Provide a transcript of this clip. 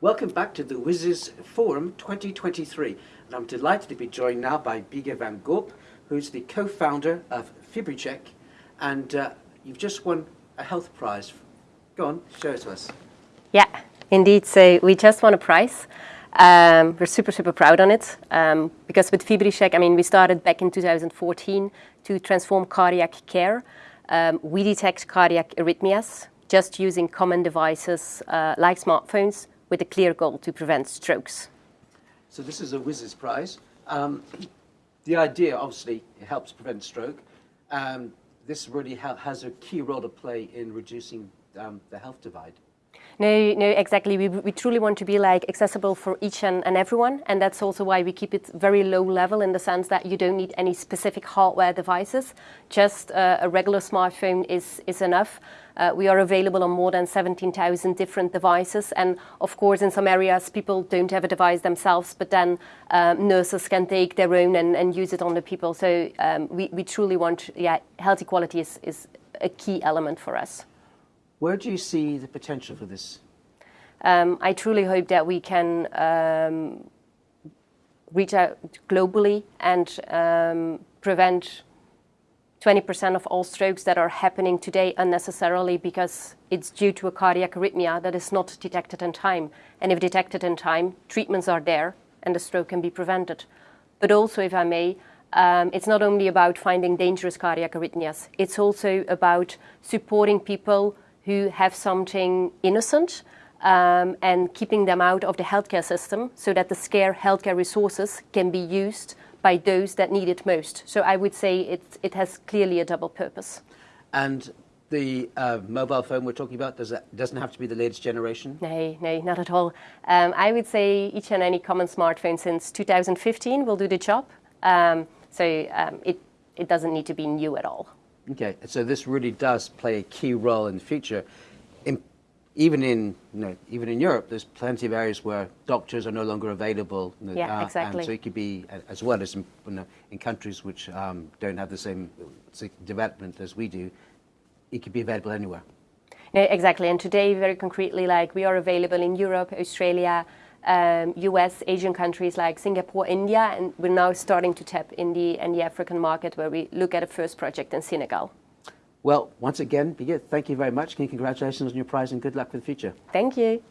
Welcome back to the WSIS Forum 2023. And I'm delighted to be joined now by Bieke van Gorp, who's the co-founder of FibriCheck. And uh, you've just won a health prize. Go on, show it to us. Yeah, indeed. So we just won a prize. Um, we're super, super proud on it um, because with FibriCheck, I mean, we started back in 2014 to transform cardiac care. Um, we detect cardiac arrhythmias just using common devices uh, like smartphones with a clear goal to prevent strokes. So this is a WSIS prize. Um, the idea, obviously, helps prevent stroke. Um, this really ha has a key role to play in reducing um, the health divide. No, no, exactly. We, we truly want to be like accessible for each and, and everyone, and that's also why we keep it very low level in the sense that you don't need any specific hardware devices. Just uh, a regular smartphone is is enough. Uh, we are available on more than 17,000 different devices, and of course, in some areas, people don't have a device themselves, but then um, nurses can take their own and, and use it on the people. So um, we, we truly want, yeah, health equality is, is a key element for us. Where do you see the potential for this? Um, I truly hope that we can um, reach out globally and um, prevent 20% of all strokes that are happening today unnecessarily because it's due to a cardiac arrhythmia that is not detected in time. And if detected in time, treatments are there and the stroke can be prevented. But also, if I may, um, it's not only about finding dangerous cardiac arrhythmias, it's also about supporting people who have something innocent um, and keeping them out of the healthcare system so that the scarce healthcare resources can be used by those that need it most. So I would say it, it has clearly a double purpose. And the uh, mobile phone we're talking about, does that, doesn't have to be the latest generation? No, no, not at all. Um, I would say each and any common smartphone since 2015 will do the job. Um, so um, it, it doesn't need to be new at all. Okay, so this really does play a key role in the future. In, even in you know, even in Europe, there's plenty of areas where doctors are no longer available. Yeah, uh, exactly. And so it could be as well as in, you know, in countries which um, don't have the same development as we do. It could be available anywhere. No, exactly. And today, very concretely, like we are available in Europe, Australia, um, US, Asian countries like Singapore, India, and we're now starting to tap in the, in the African market where we look at a first project in Senegal. Well, once again, Birgit, thank you very much. Congratulations on your prize and good luck for the future. Thank you.